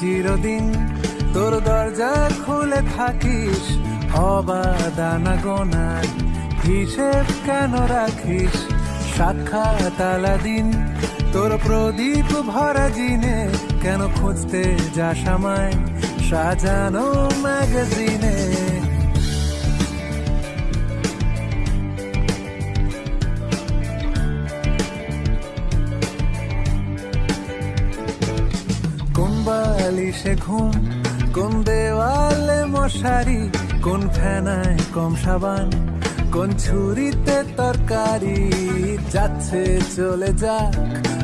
দিন তোর দরজা খুলে থাকিস অবাদানা গোনার হিসেব কেন রাখিস? সাক্ষাৎ আলাদিন তোর প্রদীপ ভরা জিনে কেন খুঁজতে যাস আমায়? সাজানো ম্যাগাজিনে। বালিশে ঘুম, কোন দেওয়ালে মশারি, কোন ফেনায় কম সাবান, কোন ছুরিতে তরকারি, যাচ্ছে চলে যাক,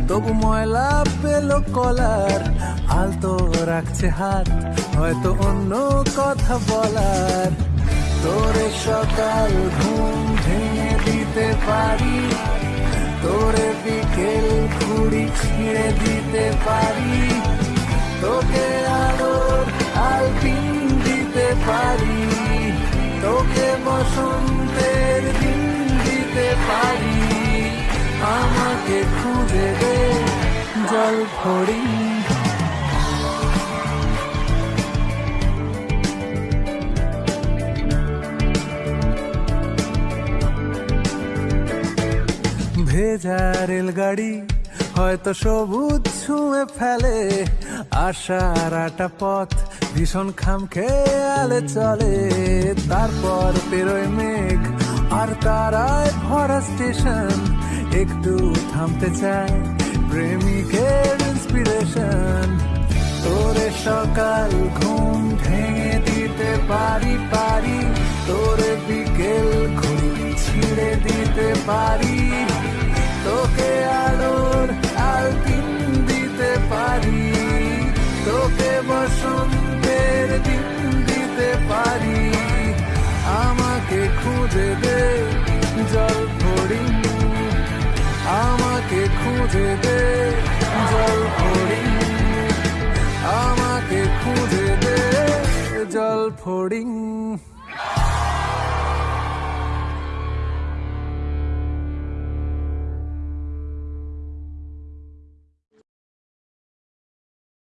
তবু ময়লা পেল কলার, আলতো রাখছে হাত, হয়তো অন্য কথা বলার। তোরে সকাল ঘুম ভেঙে দিতে পারি, তোরে বিকেল ঘুড়ি ছিঁড়ে দিতে পারি। জল ফড়ি ভেজা রেলগাড়ি হয়তো সবুজ ছুঁয়ে ফেলে। আশার আটা পথ ভীষণ খাম খেয়ালে চলে। তারপর পেরোয় মেঘ আর তারায় ভরা স্টেশন। একটু থামতে চাই প্রেমিকের ইন্সপিরেশন তোরে সকাল ঘুম ভেঙে দিতে পারি পারি। তোরে বিকেল ঘুম ছিঁড়ে দিতে পারি। খুঁজে দে জল ফড়িং। আমাকে খুঁজে দে জল ফড়িং।